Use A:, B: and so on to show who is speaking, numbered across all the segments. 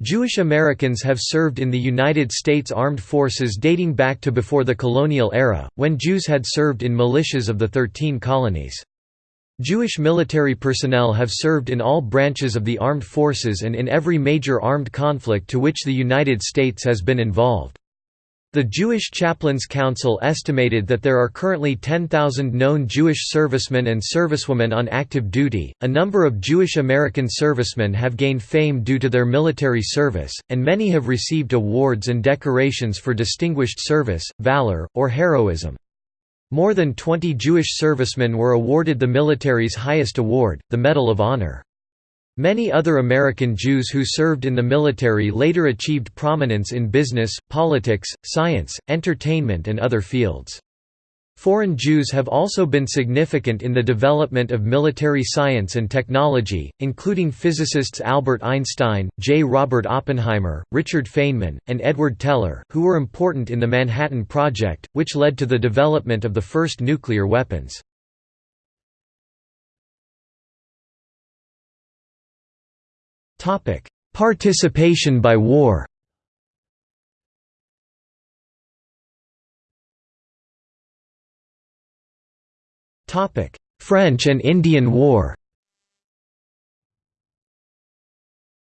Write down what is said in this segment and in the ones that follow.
A: Jewish Americans have served in the United States Armed Forces dating back to before the colonial era, when Jews had served in militias of the Thirteen Colonies. Jewish military personnel have served in all branches of the armed forces and in every major armed conflict to which the United States has been involved. The Jewish Chaplains Council estimated that there are currently 10,000 known Jewish servicemen and servicewomen on active duty. A number of Jewish American servicemen have gained fame due to their military service, and many have received awards and decorations for distinguished service, valor, or heroism. More than 20 Jewish servicemen were awarded the military's highest award, the Medal of Honor. Many other American Jews who served in the military later achieved prominence in business, politics, science, entertainment and other fields. Foreign Jews have also been significant in the development of military science and technology, including physicists Albert Einstein, J. Robert Oppenheimer, Richard Feynman, and Edward Teller, who were important in the Manhattan Project, which led to the development of the first nuclear weapons. Topic: Participation by war. Topic: French and Indian War.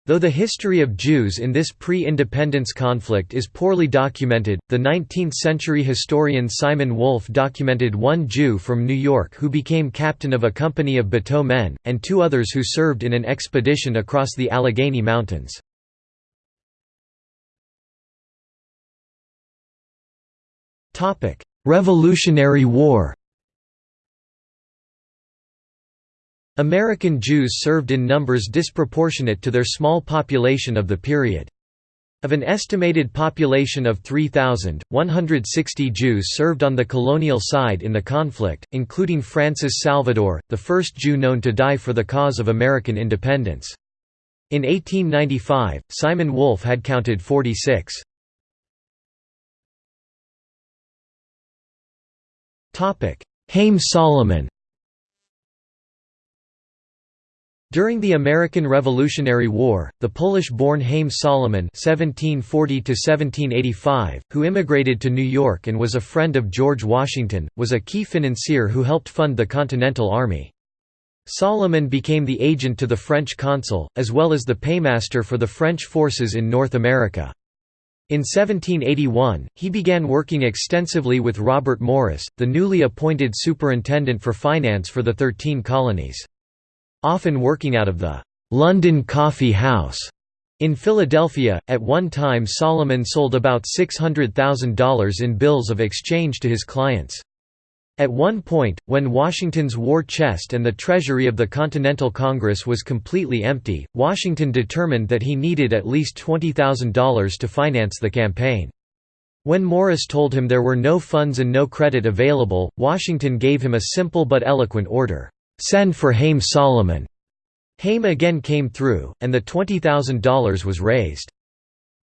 A: Though the history of Jews in this pre-independence conflict is poorly documented, the 19th-century historian Simon Wolf documented one Jew from New York who became captain of a company of Bateau men, and two others who served in an expedition across the Allegheny Mountains. Revolutionary War American Jews served in numbers disproportionate to their small population of the period. Of an estimated population of 3,000, 160 Jews served on the colonial side in the conflict, including Francis Salvador, the first Jew known to die for the cause of American independence. In 1895, Simon Wolf had counted 46. Haym Salomon During the American Revolutionary War, the Polish-born Haym Salomon (1740–1785), who immigrated to New York and was a friend of George Washington, was a key financier who helped fund the Continental Army. Salomon became the agent to the French consul, as well as the paymaster for the French forces in North America. In 1781, he began working extensively with Robert Morris, the newly appointed superintendent for finance for the Thirteen Colonies often working out of the London Coffee House in Philadelphia. At one time, Salomon sold about $600,000 in bills of exchange to his clients. At one point, when Washington's war chest and the treasury of the Continental Congress was completely empty, Washington determined that he needed at least $20,000 to finance the campaign. When Morris told him there were no funds and no credit available, Washington gave him a simple but eloquent order. Send for Haym Salomon. Haym again came through, and the $20,000 was raised.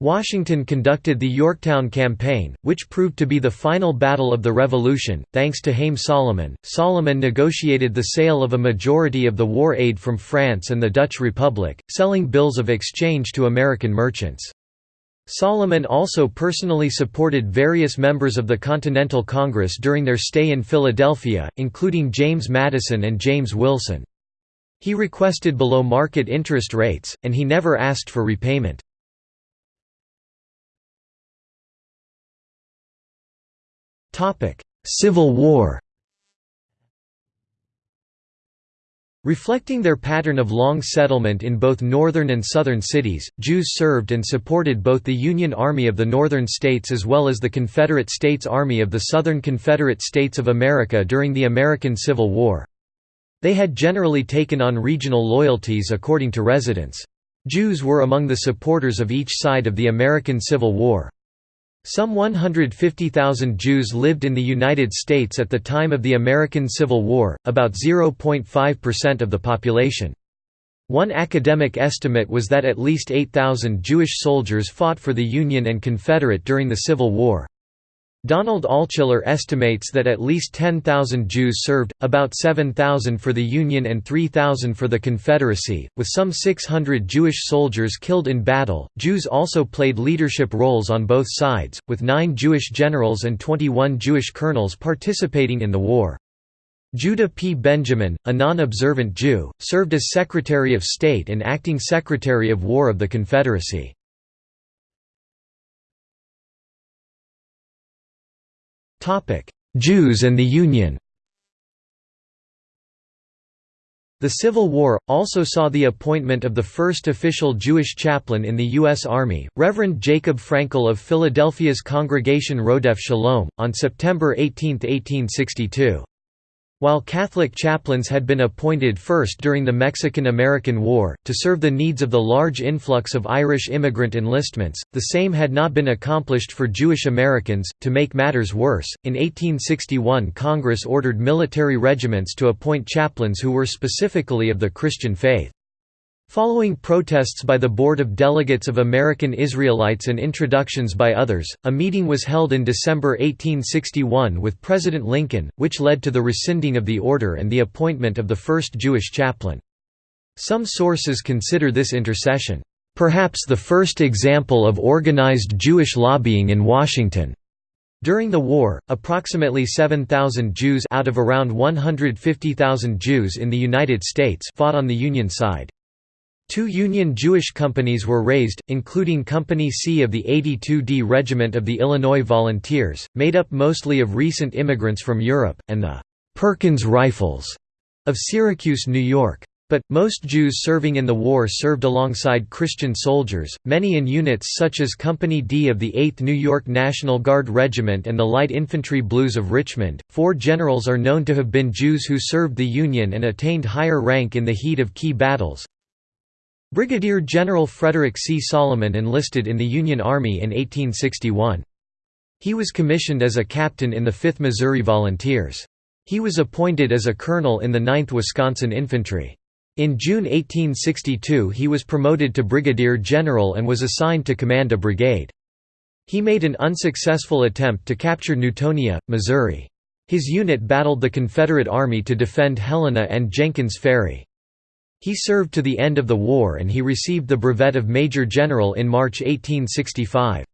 A: Washington conducted the Yorktown Campaign, which proved to be the final battle of the Revolution. Thanks to Haym Salomon. Salomon negotiated the sale of a majority of the war aid from France and the Dutch Republic, selling bills of exchange to American merchants. Salomon also personally supported various members of the Continental Congress during their stay in Philadelphia, including James Madison and James Wilson. He requested below-market interest rates, and he never asked for repayment. Civil War Reflecting their pattern of long settlement in both northern and southern cities, Jews served and supported both the Union Army of the Northern States as well as the Confederate States Army of the Southern Confederate States of America during the American Civil War. They had generally taken on regional loyalties according to residents. Jews were among the supporters of each side of the American Civil War. Some 150,000 Jews lived in the United States at the time of the American Civil War, about 0.5% of the population. One academic estimate was that at least 8,000 Jewish soldiers fought for the Union and Confederate during the Civil War. Donald Altshuler estimates that at least 10,000 Jews served, about 7,000 for the Union and 3,000 for the Confederacy, with some 600 Jewish soldiers killed in battle. Jews also played leadership roles on both sides, with nine Jewish generals and 21 Jewish colonels participating in the war. Judah P. Benjamin, a non-observant Jew, served as Secretary of State and Acting Secretary of War of the Confederacy. Jews and the Union The Civil War, also saw the appointment of the first official Jewish chaplain in the U.S. Army, Reverend Jacob Frankel of Philadelphia's Congregation Rodef Shalom, on September 18, 1862. While Catholic chaplains had been appointed first during the Mexican–American War, to serve the needs of the large influx of Irish immigrant enlistments, the same had not been accomplished for Jewish Americans. To make matters worse, in 1861 Congress ordered military regiments to appoint chaplains who were specifically of the Christian faith. Following protests by the Board of Delegates of American Israelites and introductions by others, a meeting was held in December 1861 with President Lincoln, which led to the rescinding of the order and the appointment of the first Jewish chaplain. Some sources consider this intercession, "...perhaps the first example of organized Jewish lobbying in Washington." During the war, approximately 7,000 Jews out of around 150,000 Jews in the United States fought on the Union side. Two Union Jewish companies were raised, including Company C of the 82d Regiment of the Illinois Volunteers, made up mostly of recent immigrants from Europe, and the «Perkins Rifles» of Syracuse, New York. But, most Jews serving in the war served alongside Christian soldiers, many in units such as Company D of the 8th New York National Guard Regiment and the Light Infantry Blues of Richmond. Four generals are known to have been Jews who served the Union and attained higher rank in the heat of key battles Brigadier General Frederick C. Salomon enlisted in the Union Army in 1861. He was commissioned as a captain in the 5th Missouri Volunteers. He was appointed as a colonel in the 9th Wisconsin Infantry. In June 1862 he was promoted to brigadier general and was assigned to command a brigade. He made an unsuccessful attempt to capture Newtonia, Missouri. His unit battled the Confederate Army to defend Helena and Jenkins Ferry. He served to the end of the war and he received the brevet of Major General in March 1865.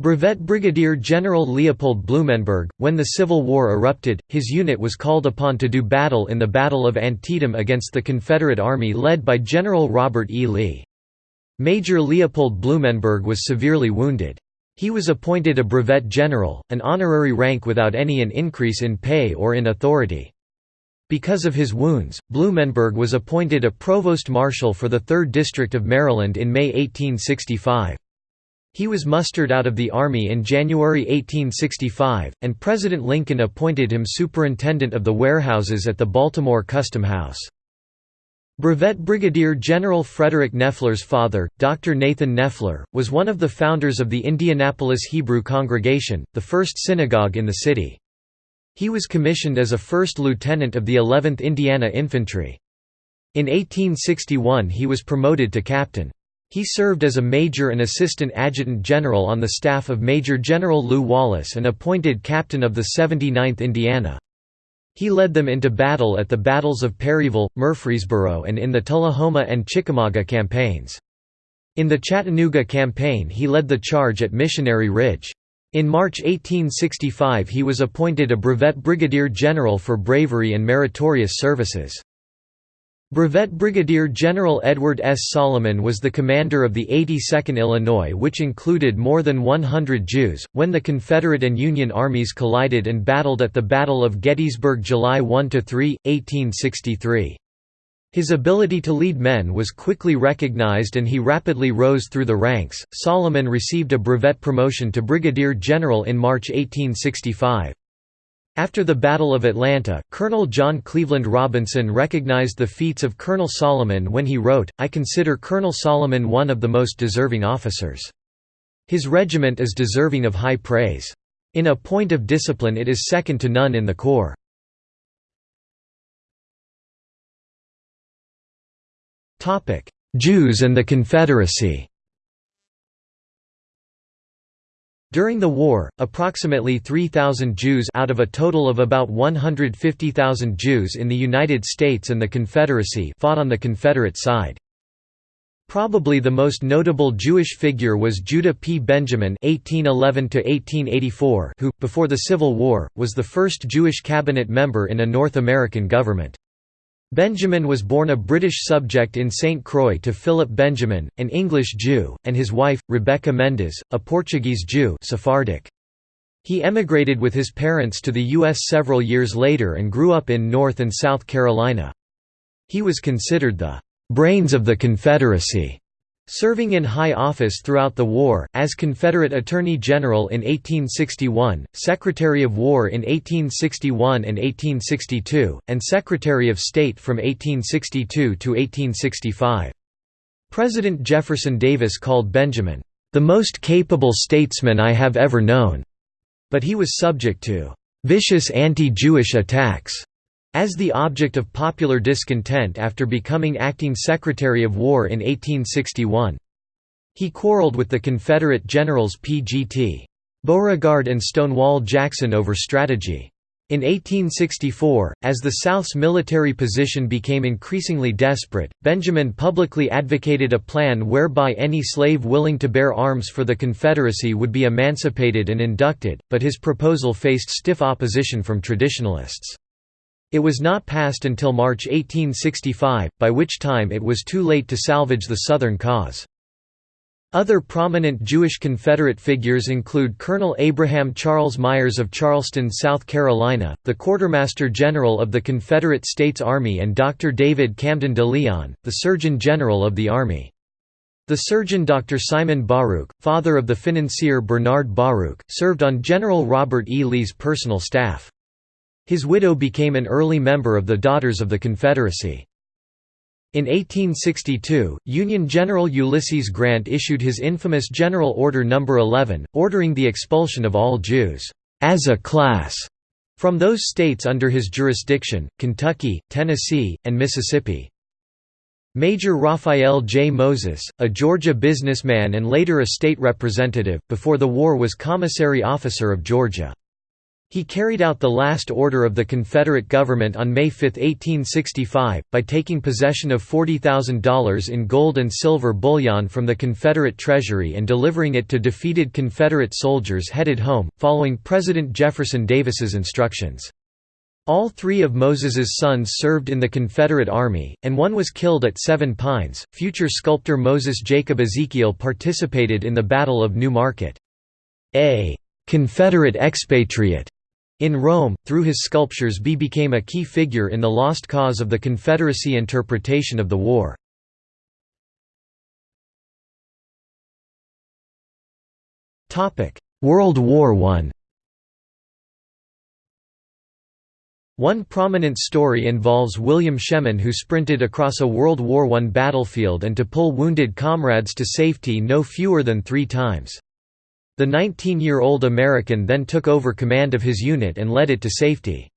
A: Brevet Brigadier General Leopold Blumenberg, when the Civil War erupted, his unit was called upon to do battle in the Battle of Antietam against the Confederate Army led by General Robert E. Lee. Major Leopold Blumenberg was severely wounded. He was appointed a brevet general, an honorary rank without any an increase in pay or in authority. Because of his wounds, Blumenberg was appointed a provost marshal for the 3rd District of Maryland in May 1865. He was mustered out of the Army in January 1865, and President Lincoln appointed him superintendent of the warehouses at the Baltimore Custom House. Brevet Brigadier General Frederick Knefler's father, Dr. Nathan Knefler, was one of the founders of the Indianapolis Hebrew Congregation, the first synagogue in the city. He was commissioned as a first lieutenant of the 11th Indiana Infantry. In 1861 he was promoted to captain. He served as a major and assistant adjutant general on the staff of Major General Lew Wallace and appointed captain of the 79th Indiana. He led them into battle at the battles of Perryville, Murfreesboro and in the Tullahoma and Chickamauga campaigns. In the Chattanooga campaign he led the charge at Missionary Ridge. In March 1865 he was appointed a brevet brigadier general for bravery and meritorious services. Brevet Brigadier General Edward S. Salomon was the commander of the 82nd Illinois which included more than 100 Jews, when the Confederate and Union armies collided and battled at the Battle of Gettysburg July 1–3, 1863. His ability to lead men was quickly recognized and he rapidly rose through the ranks. Salomon received a brevet promotion to brigadier general in March 1865. After the Battle of Atlanta, Colonel John Cleveland Robinson recognized the feats of Colonel Salomon when he wrote, I consider Colonel Salomon one of the most deserving officers. His regiment is deserving of high praise. In a point of discipline it is second to none in the Corps. Jews and the Confederacy During the war, approximately 3,000 Jews out of a total of about 150,000 Jews in the United States and the Confederacy fought on the Confederate side. Probably the most notable Jewish figure was Judah P. Benjamin (1811–1884), who, before the Civil War, was the first Jewish cabinet member in a North American government. Benjamin was born a British subject in St. Croix to Philip Benjamin, an English Jew, and his wife, Rebecca Mendes, a Portuguese Jew Sephardic. He emigrated with his parents to the U.S. several years later and grew up in North and South Carolina. He was considered the "...brains of the Confederacy." Serving in high office throughout the war, as Confederate Attorney General in 1861, Secretary of War in 1861 and 1862, and Secretary of State from 1862 to 1865. President Jefferson Davis called Benjamin, "...the most capable statesman I have ever known," but he was subject to "...vicious anti-Jewish attacks." As the object of popular discontent after becoming acting Secretary of War in 1861. He quarreled with the Confederate generals P.G.T. Beauregard and Stonewall Jackson over strategy. In 1864, as the South's military position became increasingly desperate, Benjamin publicly advocated a plan whereby any slave willing to bear arms for the Confederacy would be emancipated and inducted, but his proposal faced stiff opposition from traditionalists. It was not passed until March 1865, by which time it was too late to salvage the Southern cause. Other prominent Jewish Confederate figures include Colonel Abraham Charles Myers of Charleston, South Carolina, the Quartermaster General of the Confederate States Army and Dr. David Camden de Leon, the Surgeon General of the Army. The surgeon Dr. Simon Baruch, father of the financier Bernard Baruch, served on General Robert E. Lee's personal staff. His widow became an early member of the Daughters of the Confederacy. In 1862, Union General Ulysses Grant issued his infamous General Order No. 11, ordering the expulsion of all Jews, as a class, from those states under his jurisdiction, Kentucky, Tennessee, and Mississippi. Major Raphael J. Moses, a Georgia businessman and later a state representative, before the war was commissary officer of Georgia. He carried out the last order of the Confederate government on May 5, 1865, by taking possession of $40,000 in gold and silver bullion from the Confederate treasury and delivering it to defeated Confederate soldiers headed home, following President Jefferson Davis's instructions. All three of Moses's sons served in the Confederate Army, and one was killed at Seven Pines. Future sculptor Moses Jacob Ezekiel participated in the Battle of New Market. A Confederate expatriate in Rome, through his sculptures B became a key figure in the lost cause of the Confederacy interpretation of the war. World War I One prominent story involves William Shemin who sprinted across a World War I battlefield and to pull wounded comrades to safety no fewer than three times. The 19-year-old American then took over command of his unit and led it to safety.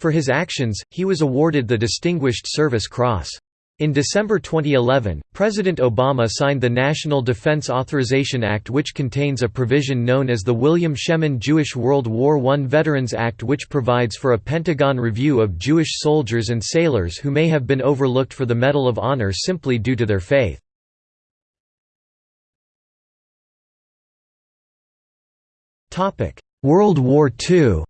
A: For his actions, he was awarded the Distinguished Service Cross. In December 2011, President Obama signed the National Defense Authorization Act which contains a provision known as the William Shemin Jewish World War I Veterans Act which provides for a Pentagon review of Jewish soldiers and sailors who may have been overlooked for the Medal of Honor simply due to their faith. Topic: World War II.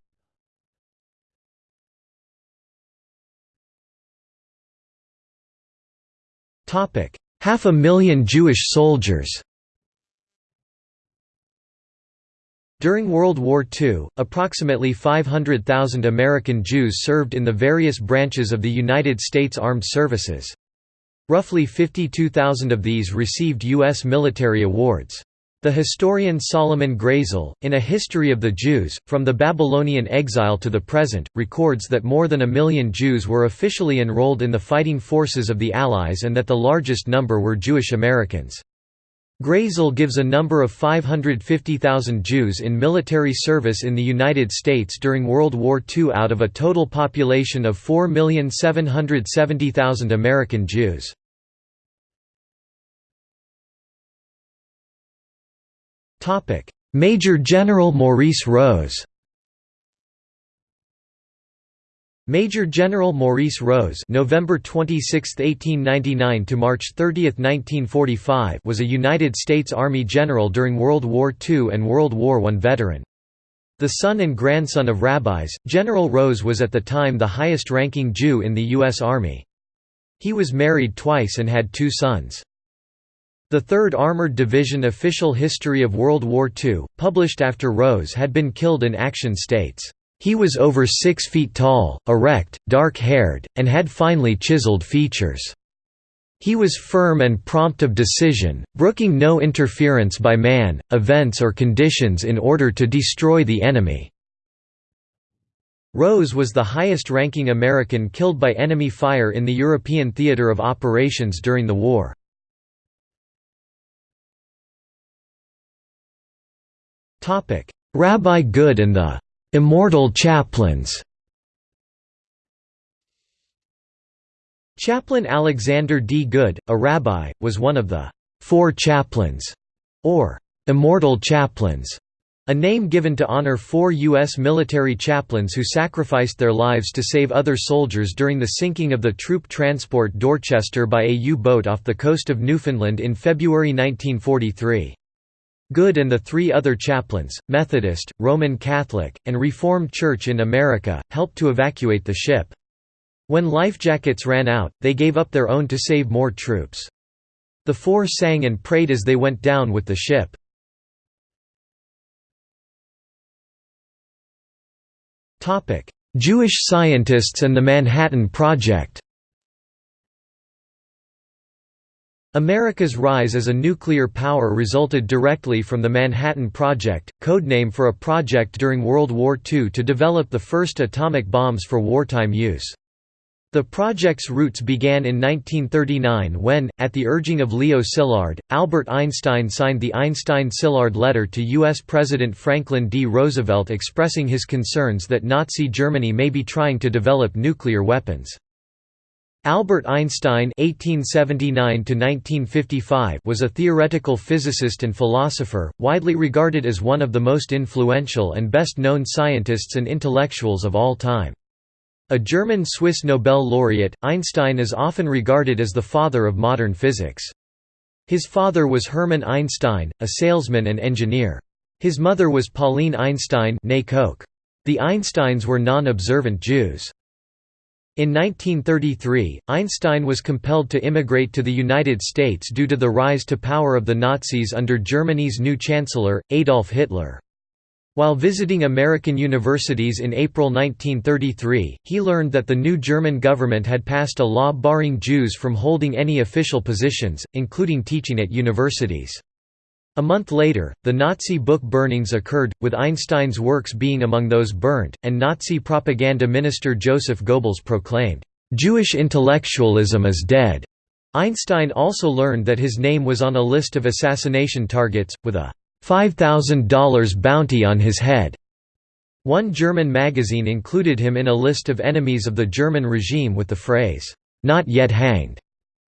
A: Topic: Half a million Jewish soldiers. During World War II, approximately 500,000 American Jews served in the various branches of the United States Armed Services. Roughly 52,000 of these received U.S. military awards. The historian Solomon Grayzel, in A History of the Jews, From the Babylonian Exile to the Present, records that more than a million Jews were officially enrolled in the fighting forces of the Allies and that the largest number were Jewish Americans. Grayzel gives a number of 550,000 Jews in military service in the United States during World War II out of a total population of 4,770,000 American Jews. Major General Maurice Rose Major General Maurice Rose November 26, 1899 to March 30, 1945 was a United States Army general during World War II and World War I veteran. The son and grandson of rabbis, General Rose was at the time the highest-ranking Jew in the U.S. Army. He was married twice and had two sons. The 3rd Armored Division Official History of World War II, published after Rose had been killed in action states, "...he was over six feet tall, erect, dark-haired, and had finely chiseled features." He was firm and prompt of decision, brooking no interference by man, events or conditions in order to destroy the enemy. Rose was the highest-ranking American killed by enemy fire in the European theater of operations during the war. Rabbi Goode and the "'Immortal Chaplains' Chaplain Alexander D. Goode, a rabbi, was one of the Four Chaplains, or Immortal Chaplains, a name given to honor four U.S. military chaplains who sacrificed their lives to save other soldiers during the sinking of the troop transport Dorchester by a U-boat off the coast of Newfoundland in February 1943. Goode and the three other chaplains, Methodist, Roman Catholic, and Reformed Church in America, helped to evacuate the ship. When life jackets ran out, they gave up their own to save more troops. The four sang and prayed as they went down with the ship. Jewish scientists and the Manhattan Project America's rise as a nuclear power resulted directly from the Manhattan Project, codename for a project during World War II to develop the first atomic bombs for wartime use. The project's roots began in 1939 when, at the urging of Leo Szilard, Albert Einstein signed the Einstein-Szilard letter to U.S. President Franklin D. Roosevelt expressing his concerns that Nazi Germany may be trying to develop nuclear weapons. Albert Einstein (1879–1955) was a theoretical physicist and philosopher, widely regarded as one of the most influential and best-known scientists and intellectuals of all time. A German-Swiss Nobel laureate, Einstein is often regarded as the father of modern physics. His father was Hermann Einstein, a salesman and engineer. His mother was Pauline Einstein The Einsteins were non-observant Jews. In 1933, Einstein was compelled to immigrate to the United States due to the rise to power of the Nazis under Germany's new chancellor, Adolf Hitler. While visiting American universities in April 1933, he learned that the new German government had passed a law barring Jews from holding any official positions, including teaching at universities. A month later, the Nazi book burnings occurred, with Einstein's works being among those burnt, and Nazi propaganda minister Joseph Goebbels proclaimed, "'Jewish intellectualism is dead'". Einstein also learned that his name was on a list of assassination targets, with a $5,000 bounty on his head. One German magazine included him in a list of enemies of the German regime with the phrase, "'Not yet hanged'".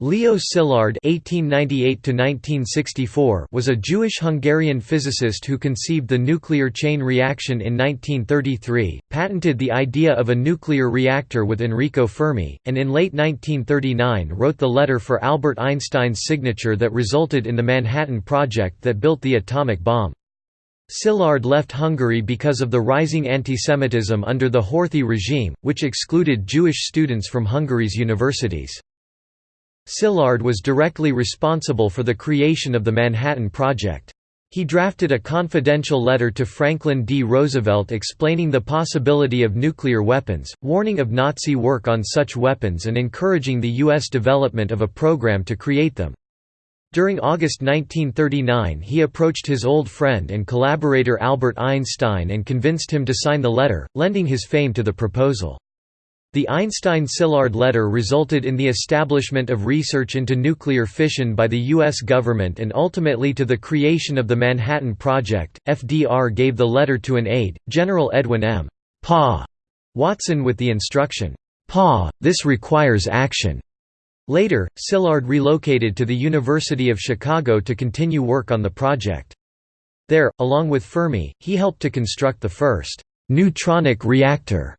A: Leo Szilard (1898–1964) was a Jewish-Hungarian physicist who conceived the nuclear chain reaction in 1933, patented the idea of a nuclear reactor with Enrico Fermi, and in late 1939 wrote the letter for Albert Einstein's signature that resulted in the Manhattan Project that built the atomic bomb. Szilard left Hungary because of the rising antisemitism under the Horthy regime, which excluded Jewish students from Hungary's universities. Szilard was directly responsible for the creation of the Manhattan Project. He drafted a confidential letter to Franklin D. Roosevelt explaining the possibility of nuclear weapons, warning of Nazi work on such weapons and encouraging the U.S. development of a program to create them. During August 1939 he approached his old friend and collaborator Albert Einstein and convinced him to sign the letter, lending his fame to the proposal. The Einstein-Szilard letter resulted in the establishment of research into nuclear fission by the U.S. government and ultimately to the creation of the Manhattan Project. FDR gave the letter to an aide, General Edwin M. Pa Watson with the instruction, Pa, this requires action. Later, Szilard relocated to the University of Chicago to continue work on the project. There, along with Fermi, he helped to construct the first «neutronic reactor»,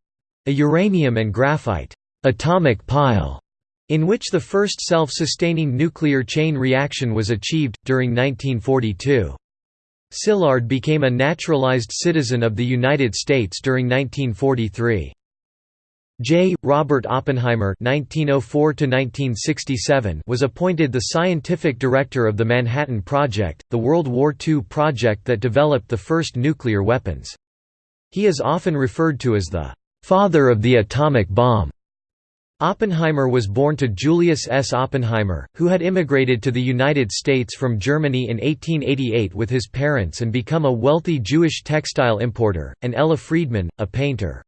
A: a uranium and graphite «atomic pile», in which the first self-sustaining nuclear chain reaction was achieved, during 1942. Szilard became a naturalized citizen of the United States during 1943. J. Robert Oppenheimer (1904–1967) was appointed the scientific director of the Manhattan Project, the World War II project that developed the first nuclear weapons. He is often referred to as the father of the atomic bomb. Oppenheimer was born to Julius S. Oppenheimer, who had immigrated to the United States from Germany in 1888 with his parents and become a wealthy Jewish textile importer, and Ella Friedman, a painter.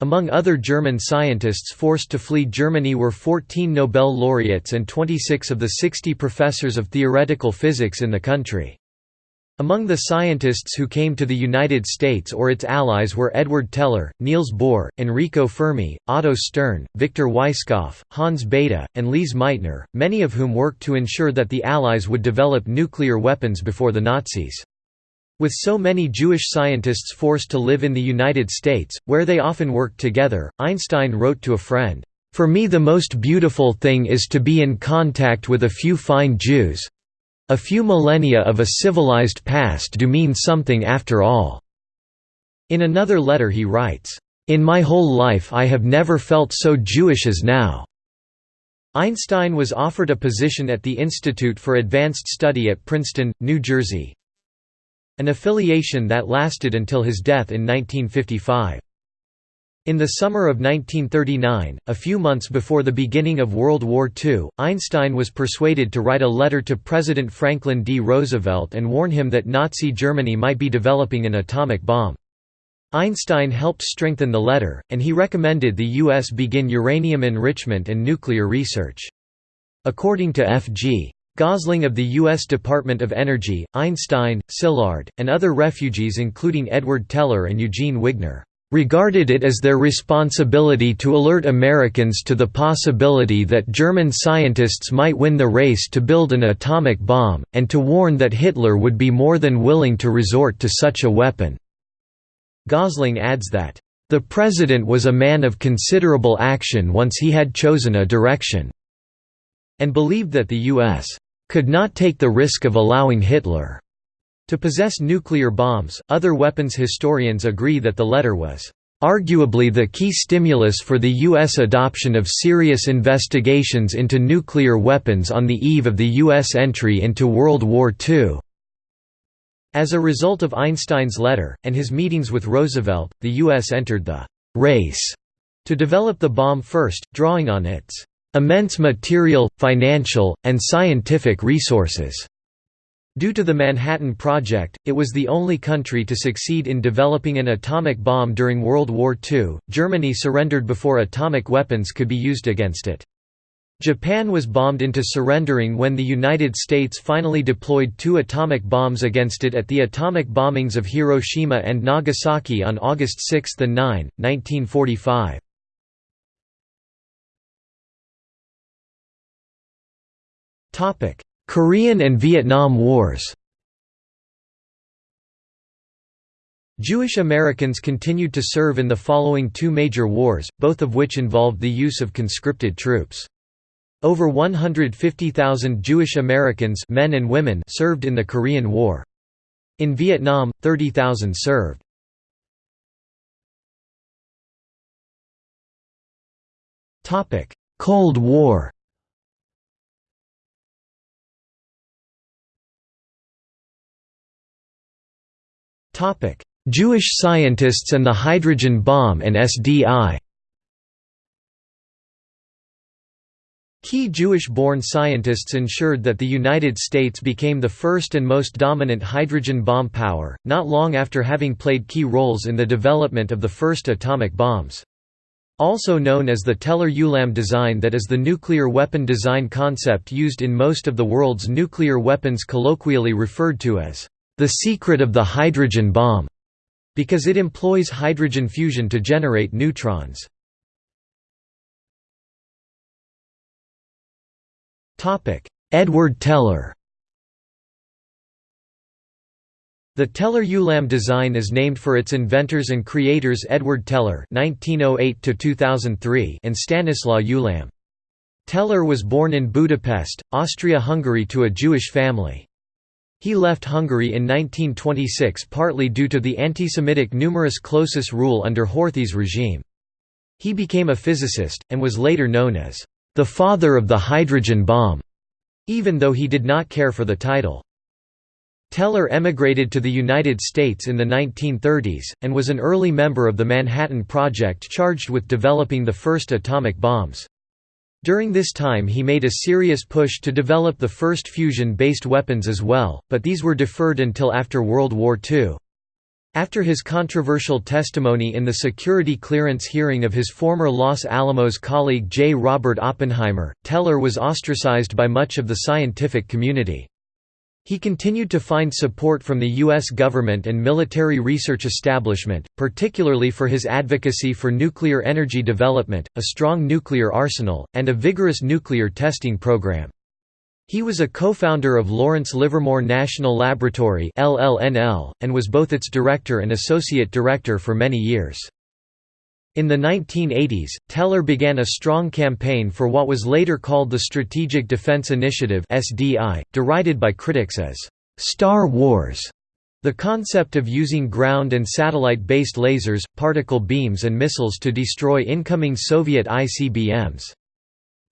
A: Among other German scientists forced to flee Germany were 14 Nobel laureates and 26 of the 60 professors of theoretical physics in the country. Among the scientists who came to the United States or its allies were Edward Teller, Niels Bohr, Enrico Fermi, Otto Stern, Victor Weisskopf, Hans Bethe, and Lise Meitner, many of whom worked to ensure that the Allies would develop nuclear weapons before the Nazis. With so many Jewish scientists forced to live in the United States, where they often worked together, Einstein wrote to a friend, "...for me the most beautiful thing is to be in contact with a few fine Jews. A few millennia of a civilized past do mean something after all." In another letter he writes, "...in my whole life I have never felt so Jewish as now." Einstein was offered a position at the Institute for Advanced Study at Princeton, New Jersey, an affiliation that lasted until his death in 1955. In the summer of 1939, a few months before the beginning of World War II, Einstein was persuaded to write a letter to President Franklin D. Roosevelt and warn him that Nazi Germany might be developing an atomic bomb. Einstein helped strengthen the letter, and he recommended the U.S. begin uranium enrichment and nuclear research. According to F.G. Gosling of the U.S. Department of Energy, Einstein, Szilard, and other refugees including Edward Teller and Eugene Wigner, regarded it as their responsibility to alert Americans to the possibility that German scientists might win the race to build an atomic bomb, and to warn that Hitler would be more than willing to resort to such a weapon." Gosling adds that, "...the president was a man of considerable action once he had chosen a direction," and believed that the U.S could not take the risk of allowing Hitler to possess nuclear bombs. Other weapons historians agree that the letter was arguably the key stimulus for the U.S. adoption of serious investigations into nuclear weapons on the eve of the U.S. entry into World War II. As a result of Einstein's letter, and his meetings with Roosevelt, the U.S. entered the «race» to develop the bomb first, drawing on its immense material, financial, and scientific resources. Due to the Manhattan Project, it was the only country to succeed in developing an atomic bomb during World War II. Germany surrendered before atomic weapons could be used against it. Japan was bombed into surrendering when the United States finally deployed two atomic bombs against it at the atomic bombings of Hiroshima and Nagasaki on August 6 and 9, 1945. Korean and Vietnam Wars Jewish Americans continued to serve in the following two major wars, both of which involved the use of conscripted troops. Over 150,000 Jewish Americans men and women served in the Korean War. In Vietnam, 30,000 served. Cold War Jewish scientists and the hydrogen bomb and SDI Key Jewish-born scientists ensured that the United States became the first and most dominant hydrogen bomb power, not long after having played key roles in the development of the first atomic bombs. Also known as the Teller-Ulam design that is the nuclear weapon design concept used in most of the world's nuclear weapons colloquially referred to as the secret of the hydrogen bomb, because it employs hydrogen fusion to generate neutrons. Edward Teller The Teller-Ulam design is named for its inventors and creators Edward Teller (1908–2003) and Stanislaw Ulam. Teller was born in Budapest, Austria-Hungary to a Jewish family. He left Hungary in 1926 partly due to the anti-Semitic numerus clausus rule under Horthy's regime. He became a physicist, and was later known as the father of the hydrogen bomb, even though he did not care for the title. Teller emigrated to the United States in the 1930s, and was an early member of the Manhattan Project charged with developing the first atomic bombs. During this time he made a serious push to develop the first fusion-based weapons as well, but these were deferred until after World War II. After his controversial testimony in the security clearance hearing of his former Los Alamos colleague J. Robert Oppenheimer, Teller was ostracized by much of the scientific community. He continued to find support from the U.S. government and military research establishment, particularly for his advocacy for nuclear energy development, a strong nuclear arsenal, and a vigorous nuclear testing program. He was a co-founder of Lawrence Livermore National Laboratory and was both its director and associate director for many years. In the 1980s, Teller began a strong campaign for what was later called the Strategic Defense Initiative (SDI), derided by critics as Star Wars. The concept of using ground and satellite-based lasers, particle beams and missiles to destroy incoming Soviet ICBMs.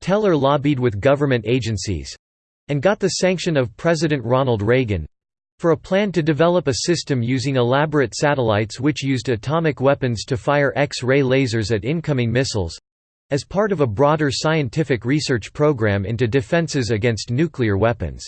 A: Teller lobbied with government agencies—and got the sanction of President Ronald Reagan, for a plan to develop a system using elaborate satellites which used atomic weapons to fire X-ray lasers at incoming missiles—as part of a broader scientific research program into defenses against nuclear weapons.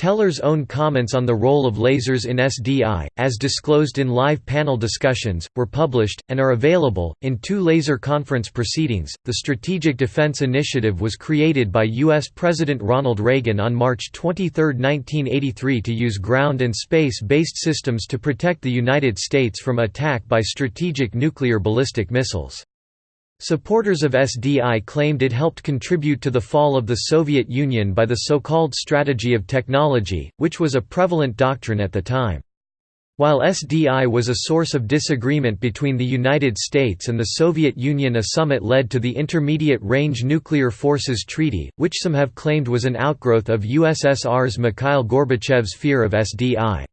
A: Teller's own comments on the role of lasers in SDI, as disclosed in live panel discussions, were published, and are available, in two laser conference proceedings. The Strategic Defense Initiative was created by U.S. President Ronald Reagan on March 23, 1983 to use ground and space-based systems to protect the United States from attack by strategic nuclear ballistic missiles. Supporters of SDI claimed it helped contribute to the fall of the Soviet Union by the so-called strategy of technology, which was a prevalent doctrine at the time. While SDI was a source of disagreement between the United States and the Soviet Union a summit led to the Intermediate Range Nuclear Forces Treaty, which some have claimed was an outgrowth of USSR's Mikhail Gorbachev's fear of SDI.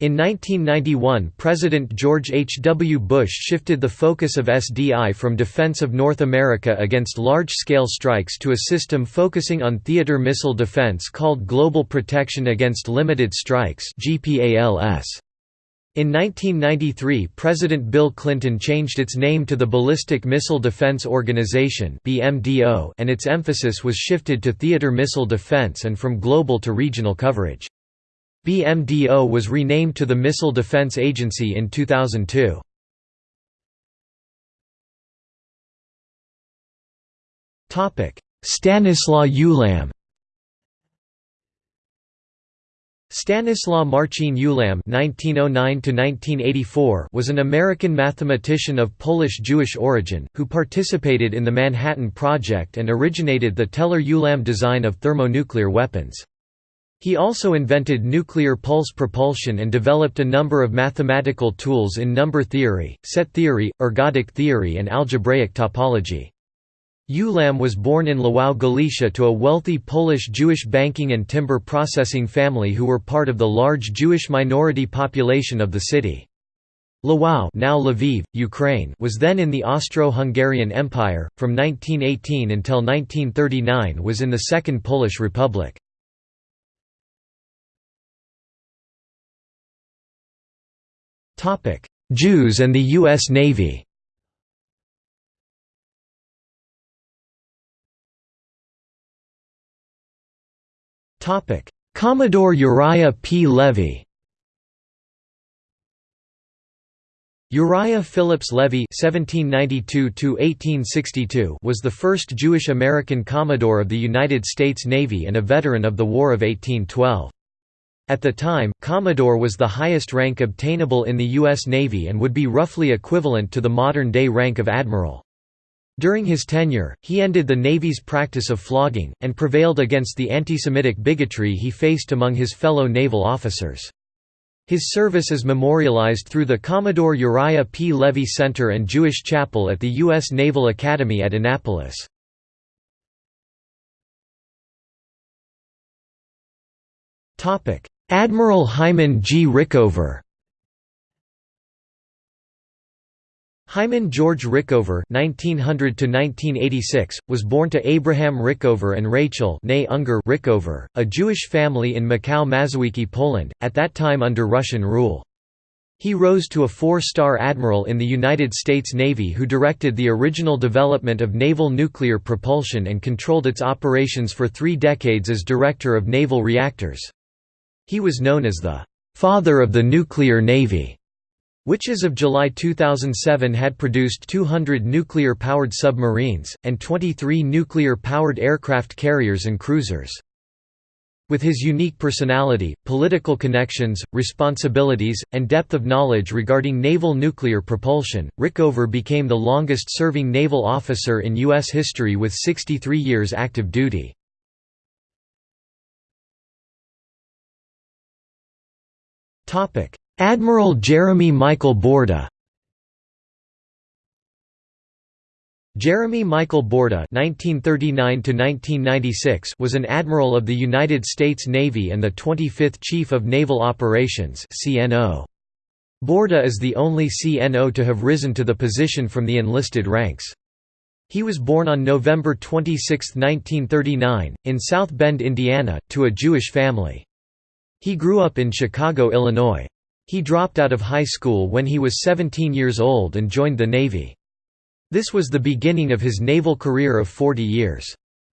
A: In 1991 President George H. W. Bush shifted the focus of SDI from defense of North America against large-scale strikes to a system focusing on theater missile defense called Global Protection Against Limited Strikes In 1993 President Bill Clinton changed its name to the Ballistic Missile Defense Organization and its emphasis was shifted to theater missile defense and from global to regional coverage. BMDO was renamed to the Missile Defense Agency in 2002. Stanislaw Ulam Stanislaw Marcin Ulam (1909–1984) was an American mathematician of Polish-Jewish origin who participated in the Manhattan Project and originated the Teller-Ulam design of thermonuclear weapons. He also invented nuclear pulse propulsion and developed a number of mathematical tools in number theory, set theory, ergodic theory and algebraic topology. Ulam was born in Lwów Galicia to a wealthy Polish Jewish banking and timber processing family who were part of the large Jewish minority population of the city. Lwów now Lviv, Ukraine was then in the Austro-Hungarian Empire, from 1918 until 1939 was in the Second Polish Republic. Jews and the U.S. Navy Commodore Uriah P. Levy Uriah Phillips Levy (1792–1862) was the first Jewish-American Commodore of the United States Navy and a veteran of the War of 1812. At the time, Commodore was the highest rank obtainable in the U.S. Navy and would be roughly equivalent to the modern-day rank of admiral. During his tenure, he ended the Navy's practice of flogging, and prevailed against the anti-Semitic bigotry he faced among his fellow naval officers. His service is memorialized through the Commodore Uriah P. Levy Center and Jewish Chapel at the U.S. Naval Academy at Annapolis. Admiral Hyman G. Rickover Hyman George Rickover (1900–1986) was born to Abraham Rickover and Rachel Unger Rickover, a Jewish family in Maków Mazowiecki, Poland, at that time under Russian rule. He rose to a four-star admiral in the United States Navy who directed the original development of naval nuclear propulsion and controlled its operations for three decades as director of naval reactors. He was known as the «father of the nuclear navy» which as of July 2007 had produced 200 nuclear-powered submarines, and 23 nuclear-powered aircraft carriers and cruisers. With his unique personality, political connections, responsibilities, and depth of knowledge regarding naval nuclear propulsion, Rickover became the longest-serving naval officer in U.S. history with 63 years active duty. Admiral Jeremy Michael Boorda Jeremy Michael Boorda (1939–1996) was an admiral of the United States Navy and the 25th Chief of Naval Operations (CNO). Boorda is the only CNO to have risen to the position from the enlisted ranks. He was born on November 26, 1939, in South Bend, Indiana, to a Jewish family. He grew up in Chicago, Illinois. He dropped out of high school when he was 17 years old and joined the Navy. This was the beginning of his naval career of 40 years.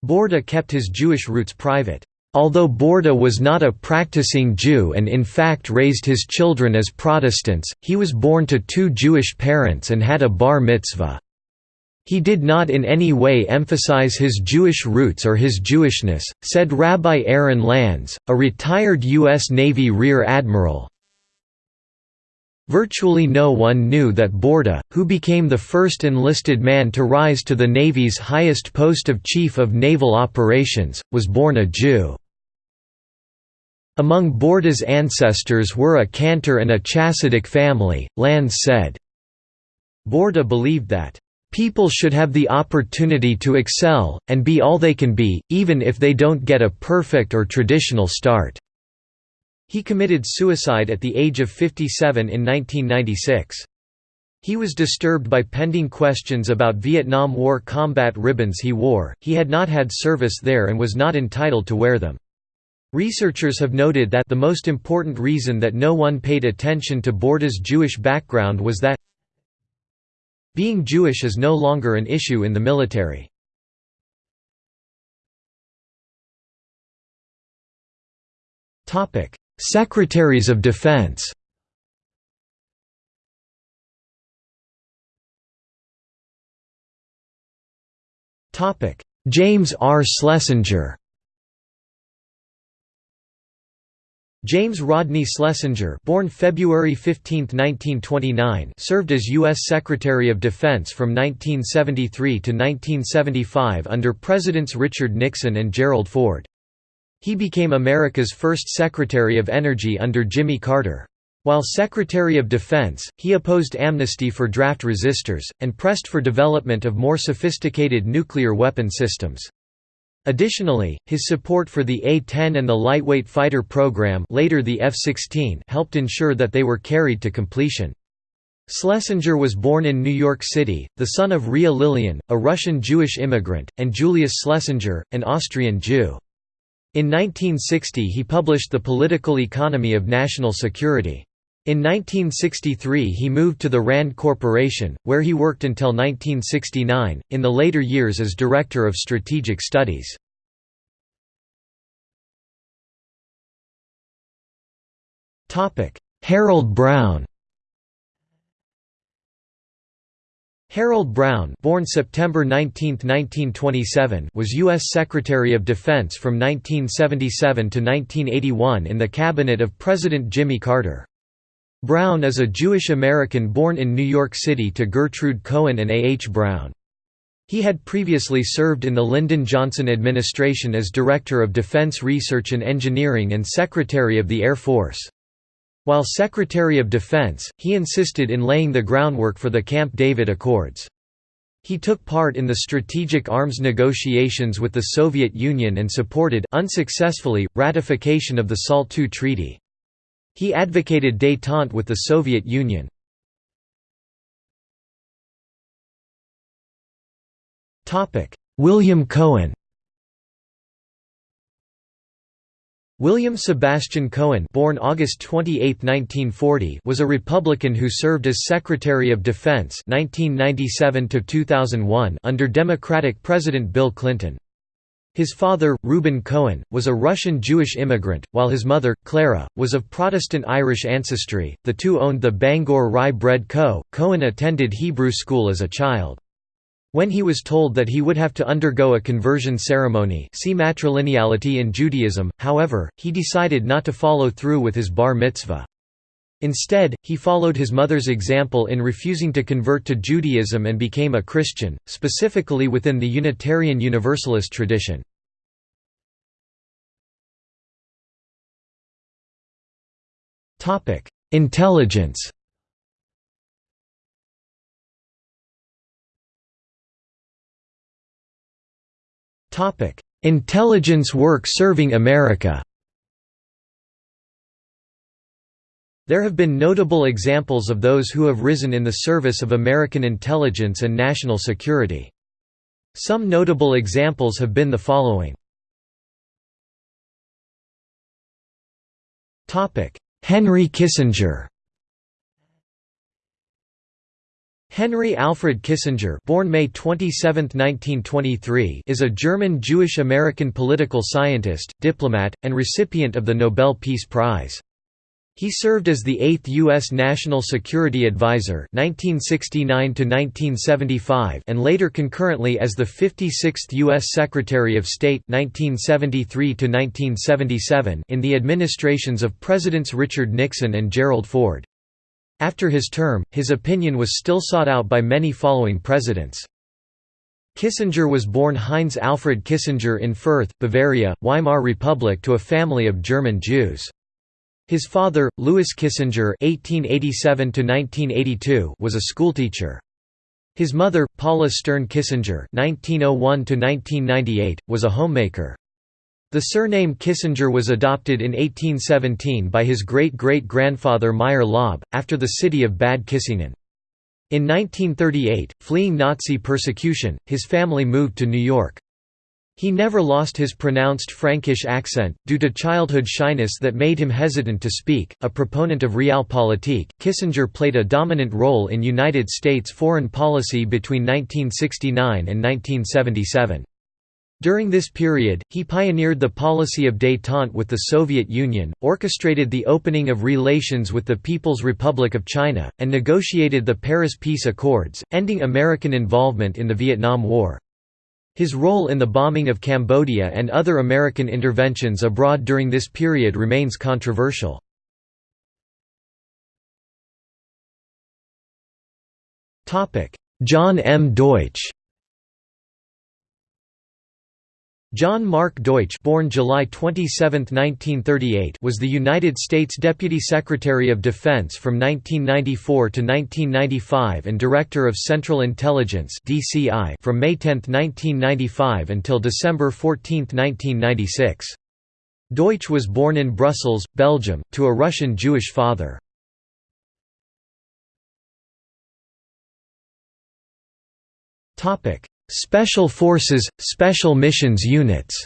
A: Boorda kept his Jewish roots private. Although Boorda was not a practicing Jew and in fact raised his children as Protestants, he was born to two Jewish parents and had a bar mitzvah. He did not in any way emphasize his Jewish roots or his Jewishness, said Rabbi Aaron Landes, a retired U.S. Navy Rear Admiral. Virtually no one knew that Boorda, who became the first enlisted man to rise to the Navy's highest post of Chief of Naval Operations, was born a Jew. Among Boorda's ancestors were a Cantor and a Chassidic family, Landes said. Boorda believed that, "...people should have the opportunity to excel, and be all they can be, even if they don't get a perfect or traditional start." He committed suicide at the age of 57 in 1996. He was disturbed by pending questions about Vietnam War combat ribbons he wore, he had not had service there and was not entitled to wear them. Researchers have noted that the most important reason that no one paid attention to Boorda's Jewish background was that being Jewish is no longer an issue in the military. Secretaries of Defense James R. Schlesinger James Rodney Schlesinger born February 15, 1929, served as U.S. Secretary of Defense from 1973 to 1975 under Presidents Richard Nixon and Gerald Ford. He became America's first Secretary of Energy under Jimmy Carter. While Secretary of Defense, he opposed amnesty for draft resistors, and pressed for development of more sophisticated nuclear weapon systems. Additionally, his support for the A-10 and the lightweight fighter program later the F-16 helped ensure that they were carried to completion. Schlesinger was born in New York City, the son of Ria Lillian, a Russian Jewish immigrant, and Julius Schlesinger, an Austrian Jew. In 1960 he published The Political Economy of National Security. In 1963 he moved to the RAND Corporation, where he worked until 1969, in the later years as Director of Strategic Studies. Harold Brown Harold Brown born September 19, 1927, was U.S. Secretary of Defense from 1977 to 1981 in the cabinet of President Jimmy Carter. Brown is a Jewish American born in New York City to Gertrude Cohen and A. H. Brown. He had previously served in the Lyndon Johnson administration as Director of Defense Research and Engineering and Secretary of the Air Force. While Secretary of Defense, he insisted in laying the groundwork for the Camp David Accords. He took part in the strategic arms negotiations with the Soviet Union and supported unsuccessfully, ratification of the SALT II treaty. He advocated détente with the Soviet Union. William Cohen William Sebastian Cohen born August 28, 1940, was a Republican who served as Secretary of Defense 1997 under Democratic President Bill Clinton. His father, Reuben Cohen, was a Russian Jewish immigrant, while his mother, Clara, was of Protestant Irish ancestry. The two owned the Bangor Rye Bread Co. Cohen attended Hebrew school as a child. When he was told that he would have to undergo a conversion ceremony see matrilineality in Judaism, however, he decided not to follow through with his bar mitzvah. Instead, he followed his mother's example in refusing to convert to Judaism and became a Christian, specifically within the Unitarian Universalist tradition. Intelligence Intelligence work serving America There have been notable examples of those who have risen in the service of American intelligence and national security. Some notable examples have been the following. Henry Kissinger Henry Alfred Kissinger born May 27, 1923, is a German Jewish-American political scientist, diplomat, and recipient of the Nobel Peace Prize. He served as the 8th U.S. National Security Advisor 1969 and later concurrently as the 56th U.S. Secretary of State 1973 in the administrations of Presidents Richard Nixon and Gerald Ford. After his term, his opinion was still sought out by many following presidents. Kissinger was born Heinz Alfred Kissinger in Fürth, Bavaria, Weimar Republic to a family of German Jews. His father, Louis Kissinger (1887–1982), was a schoolteacher. His mother, Paula Stern Kissinger (1901–1998), was a homemaker. The surname Kissinger was adopted in 1817 by his great-great-grandfather Meyer Laub, after the city of Bad Kissingen. In 1938, fleeing Nazi persecution, his family moved to New York. He never lost his pronounced Frankish accent, due to childhood shyness that made him hesitant to speak. A proponent of realpolitik, Kissinger played a dominant role in United States foreign policy between 1969 and 1977. During this period, he pioneered the policy of détente with the Soviet Union, orchestrated the opening of relations with the People's Republic of China, and negotiated the Paris Peace Accords, ending American involvement in the Vietnam War. His role in the bombing of Cambodia and other American interventions abroad during this period remains controversial. John M. Deutch John Mark Deutch born July 27, 1938, was the United States Deputy Secretary of Defense from 1994 to 1995 and Director of Central Intelligence DCI from May 10, 1995 until December 14, 1996. Deutch was born in Brussels, Belgium, to a Russian Jewish father. Special Forces, Special Missions Units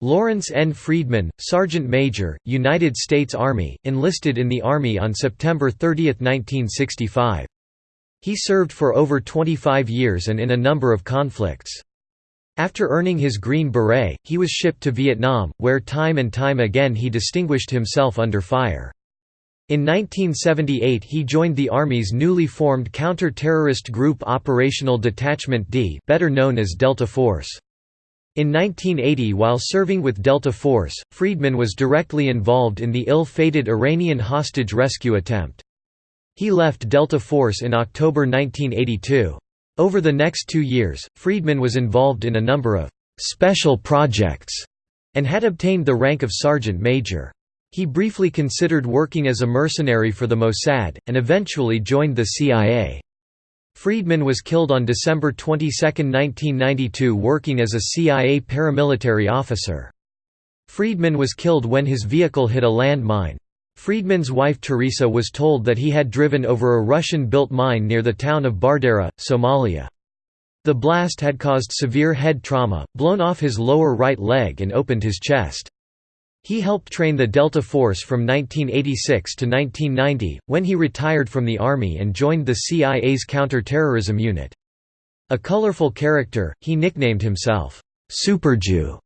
A: Lawrence N. Friedman, Sergeant Major, United States Army, enlisted in the Army on September 30, 1965. He served for over 25 years and in a number of conflicts. After earning his Green Beret, he was shipped to Vietnam, where time and time again he distinguished himself under fire. In 1978 he joined the Army's newly formed counter-terrorist group Operational Detachment D better known as Delta Force. In 1980 while serving with Delta Force, Friedman was directly involved in the ill-fated Iranian hostage rescue attempt. He left Delta Force in October 1982. Over the next two years, Friedman was involved in a number of «special projects» and had obtained the rank of sergeant major. He briefly considered working as a mercenary for the Mossad, and eventually joined the CIA. Friedman was killed on December 22, 1992 working as a CIA paramilitary officer. Friedman was killed when his vehicle hit a landmine. Friedman's wife Teresa was told that he had driven over a Russian-built mine near the town of Bardera, Somalia. The blast had caused severe head trauma, blown off his lower right leg and opened his chest. He helped train the Delta Force from 1986 to 1990, when he retired from the Army and joined the CIA's counter-terrorism unit. A colorful character, he nicknamed himself, Super Jew.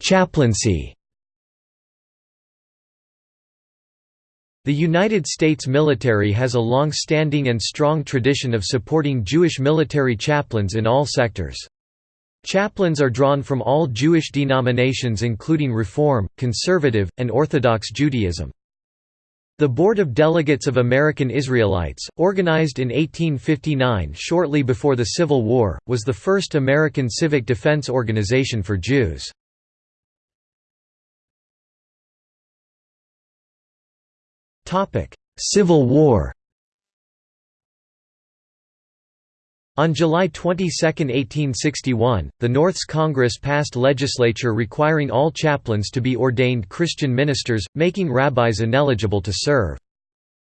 A: Chaplaincy The United States military has a long-standing and strong tradition of supporting Jewish military chaplains in all sectors. Chaplains are drawn from all Jewish denominations including Reform, Conservative, and Orthodox Judaism. The Board of Delegates of American Israelites, organized in 1859 shortly before the Civil War, was the first American civic defense organization for Jews. Civil War On July 22, 1861, the North's Congress passed legislature requiring all chaplains to be ordained Christian ministers, making rabbis ineligible to serve.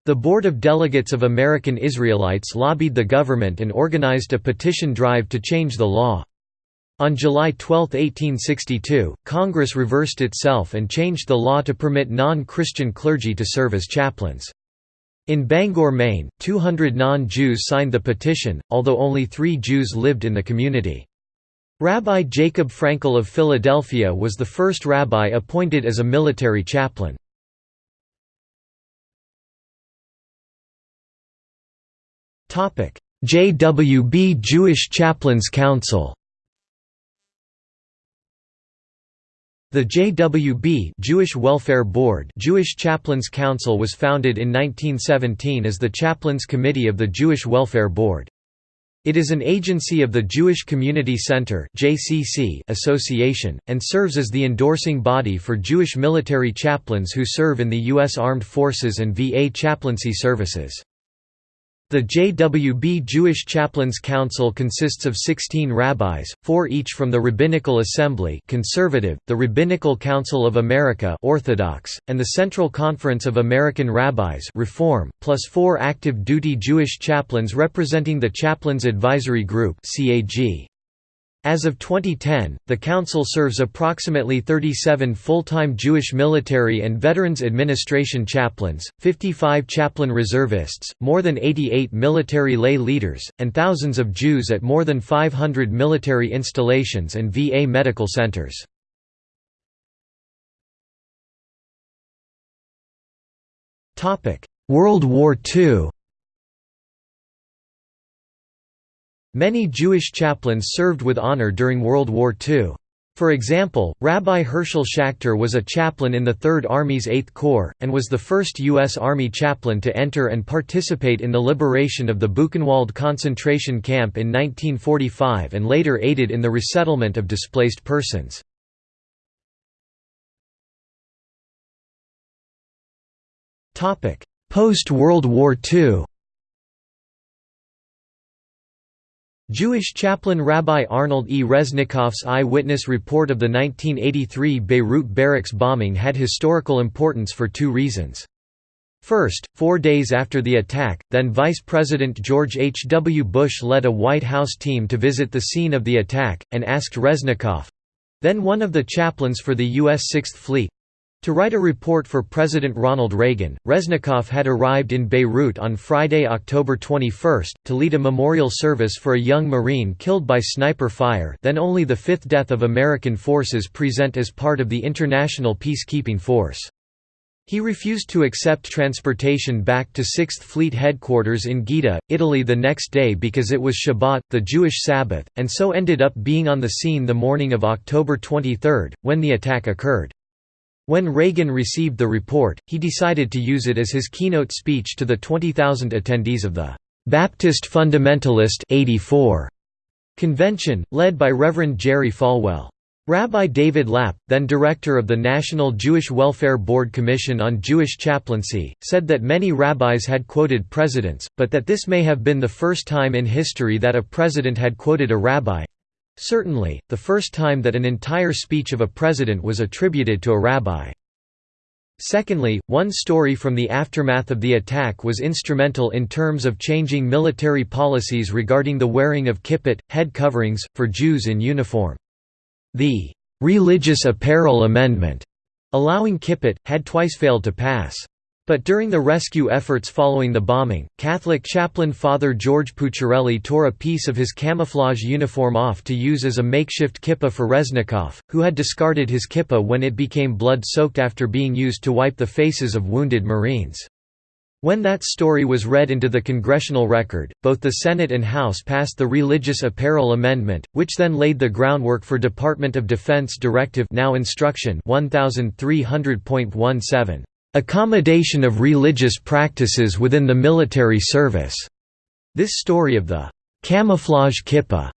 A: The Board of Delegates of American Israelites lobbied the government and organized a petition drive to change the law. On July 12, 1862, Congress reversed itself and changed the law to permit non-Christian clergy to serve as chaplains. In Bangor, Maine, 200 non-Jews signed the petition, although only three Jews lived in the community. Rabbi Jacob Frankel of Philadelphia was the first rabbi appointed as a military chaplain. JWB Jewish Chaplains Council The JWB Jewish Welfare Board Jewish Chaplains Council was founded in 1917 as the Chaplains Committee of the Jewish Welfare Board. It is an agency of the Jewish Community Center Association, and serves as the endorsing body for Jewish military chaplains who serve in the U.S. Armed Forces and VA chaplaincy services. The JWB Jewish Chaplains Council consists of 16 rabbis, four each from the Rabbinical Assembly conservative, the Rabbinical Council of America Orthodox, and the Central Conference of American Rabbis Reform, plus four active duty Jewish chaplains representing the Chaplains Advisory Group CAG. As of 2010, the Council serves approximately 37 full-time Jewish military and Veterans Administration chaplains, 55 chaplain reservists, more than 88 military lay leaders, and thousands of Jews at more than 500 military installations and VA medical centers. World War II Many Jewish chaplains served with honor during World War II. For example, Rabbi Herschel Schachter was a chaplain in the Third Army's Eighth Corps, and was the first U.S. Army chaplain to enter and participate in the liberation of the Buchenwald concentration camp in 1945 and later aided in the resettlement of displaced persons. Post-World War II Jewish chaplain Rabbi Arnold E. Reznikoff's eyewitness report of the 1983 Beirut barracks bombing had historical importance for two reasons. First, four days after the attack, then Vice President George H. W. Bush led a White House team to visit the scene of the attack, and asked Reznikoff—then one of the chaplains for the U.S. Sixth Fleet, to write a report for President Ronald Reagan, Reznikoff had arrived in Beirut on Friday, October 21, to lead a memorial service for a young Marine killed by sniper fire then only the fifth death of American forces present as part of the international peacekeeping force. He refused to accept transportation back to 6th Fleet headquarters in Gaeta, Italy the next day because it was Shabbat, the Jewish Sabbath, and so ended up being on the scene the morning of October 23, when the attack occurred. When Reagan received the report, he decided to use it as his keynote speech to the 20,000 attendees of the Baptist Fundamentalist 84 convention, led by Reverend Jerry Falwell. Rabbi David Lapp, then director of the National Jewish Welfare Board Commission on Jewish Chaplaincy, said that many rabbis had quoted presidents, but that this may have been the first time in history that a president had quoted a rabbi—certainly, the first time that an entire speech of a president was attributed to a rabbi. Secondly, one story from the aftermath of the attack was instrumental in terms of changing military policies regarding the wearing of kippot, head coverings, for Jews in uniform. The "'Religious Apparel Amendment' allowing kippot, had twice failed to pass. But during the rescue efforts following the bombing, Catholic chaplain Father George Pucciarelli tore a piece of his camouflage uniform off to use as a makeshift kippah for Reznikoff, who had discarded his kippah when it became blood-soaked after being used to wipe the faces of wounded Marines. When that story was read into the congressional record, both the Senate and House passed the Religious Apparel Amendment, which then laid the groundwork for Department of Defense Directive now Instruction 1300.17, "...accommodation of religious practices within the military service." This story of the "...camouflage kippah."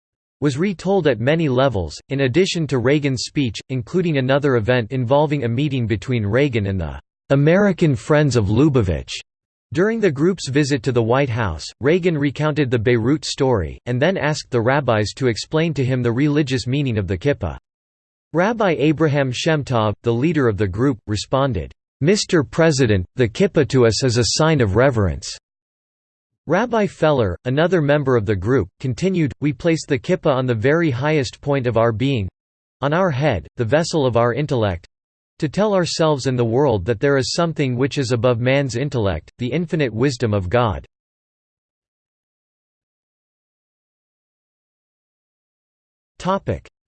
A: was retold at many levels, in addition to Reagan's speech, including another event involving a meeting between Reagan and the "...American Friends of Lubavitch." During the group's visit to the White House, Reagan recounted the Beirut story, and then asked the rabbis to explain to him the religious meaning of the kippah. Rabbi Abraham Shemtov, the leader of the group, responded, "'Mr. President, the kippah to us is a sign of reverence." Rabbi Feller, another member of the group, continued, We place the kippah on the very highest point of our being—on our head, the vessel of our intellect, to tell ourselves and the world that there is something which is above man's intellect, the infinite wisdom of God.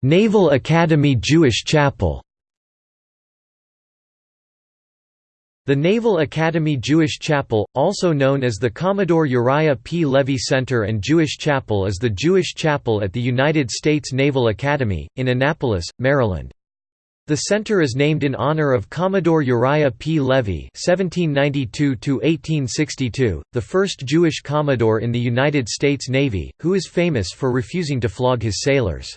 A: Naval Academy Jewish Chapel The Naval Academy Jewish Chapel, also known as the Commodore Uriah P. Levy Center and Jewish Chapel is the Jewish chapel at the United States Naval Academy, in Annapolis, Maryland. The center is named in honor of Commodore Uriah P. Levy (1792–1862), the first Jewish commodore in the United States Navy, who is famous for refusing to flog his sailors.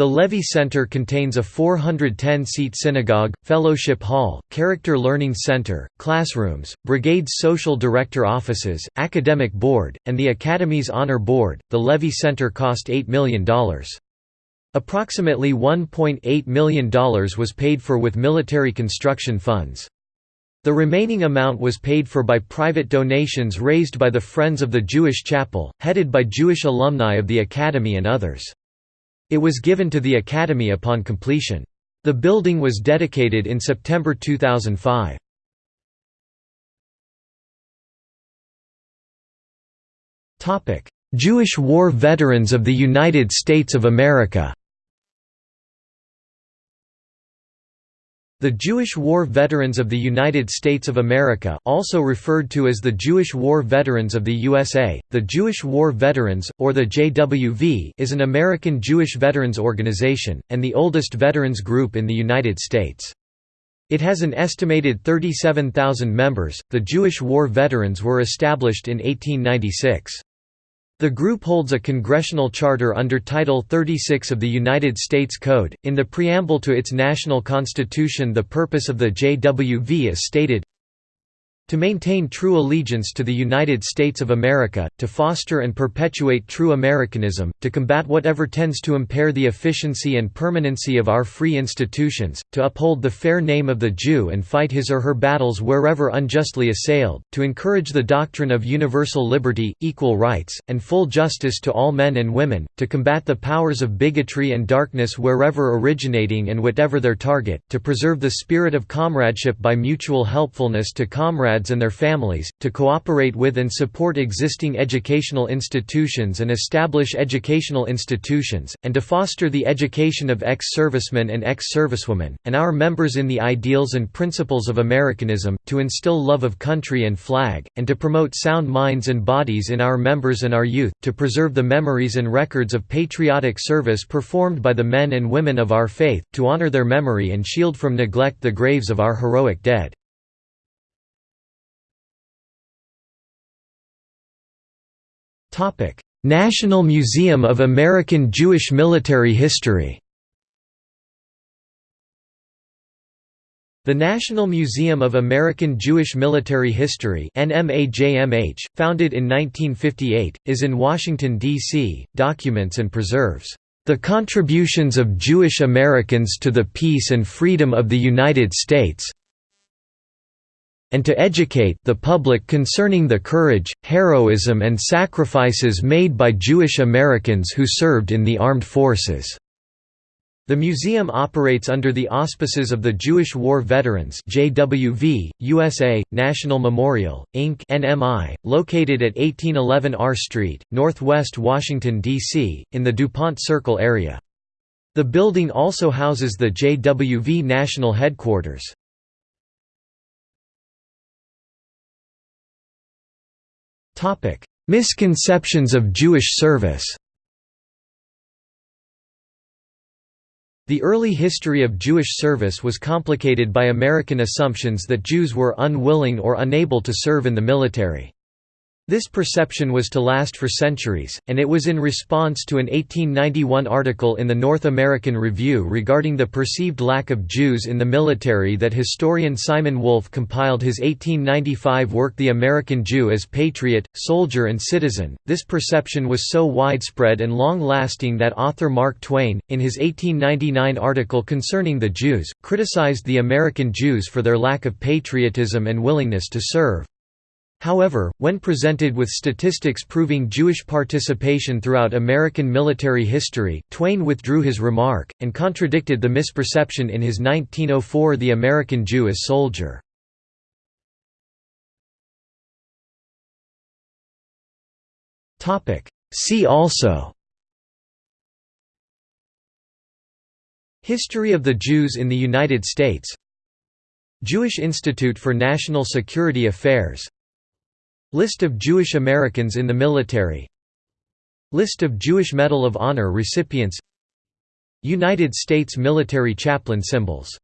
A: The Levy Center contains a 410-seat synagogue, fellowship hall, character learning center, classrooms, brigade's social director offices, academic board, and the Academy's honor board. The Levy Center cost $8 million. Approximately $1.8 million was paid for with military construction funds. The remaining amount was paid for by private donations raised by the Friends of the Jewish Chapel, headed by Jewish alumni of the Academy and others. It was given to the Academy upon completion. The building was dedicated in September 2005. Jewish war veterans of the United States of America The Jewish War Veterans of the United States of America also referred to as the Jewish War Veterans of the USA, the Jewish War Veterans, or the JWV is an American Jewish veterans organization, and the oldest veterans group in the United States. It has an estimated 37,000 members. The Jewish War Veterans were established in 1896. The group holds a congressional charter under Title 36 of the United States Code. In the preamble to its national constitution, the purpose of the JWV is stated to maintain true allegiance to the United States of America, to foster and perpetuate true Americanism, to combat whatever tends to impair the efficiency and permanency of our free institutions, to uphold the fair name of the Jew and fight his or her battles wherever unjustly assailed, to encourage the doctrine of universal liberty, equal rights, and full justice to all men and women, to combat the powers of bigotry and darkness wherever originating and whatever their target, to preserve the spirit of comradeship by mutual helpfulness to comrades and their families, to cooperate with and support existing educational institutions and establish educational institutions, and to foster the education of ex-servicemen and ex-servicewomen, and our members in the ideals and principles of Americanism, to instill love of country and flag, and to promote sound minds and bodies in our members and our youth, to preserve the memories and records of patriotic service performed by the men and women of our faith, to honor their memory and shield from neglect the graves of our heroic dead. National Museum of American Jewish Military History The National Museum of American Jewish Military History NMAJMH, founded in 1958, is in Washington, D.C., documents and preserves the contributions of Jewish Americans to the peace and freedom of the United States and to educate the public concerning the courage, heroism and sacrifices made by Jewish Americans who served in the armed forces. The museum operates under the auspices of the Jewish War Veterans JWV, USA, National Memorial, Inc. NMI, located at 1811 R Street, Northwest Washington, D.C., in the DuPont Circle area. The building also houses the JWV National Headquarters. Misconceptions of Jewish service The early history of Jewish service was complicated by American assumptions that Jews were unwilling or unable to serve in the military. This perception was to last for centuries, and it was in response to an 1891 article in the North American Review regarding the perceived lack of Jews in the military that historian Simon Wolf compiled his 1895 work The American Jew as Patriot, Soldier and Citizen. This perception was so widespread and long lasting that author Mark Twain, in his 1899 article concerning the Jews, criticized the American Jews for their lack of patriotism and willingness to serve. However, when presented with statistics proving Jewish participation throughout American military history, Twain withdrew his remark, and contradicted the misperception in his 1904 The American Jew as Soldier. See also History of the Jews in the United States Jewish Institute for National Security Affairs List of Jewish Americans in the military. List of Jewish Medal of Honor recipients. United States military chaplain symbols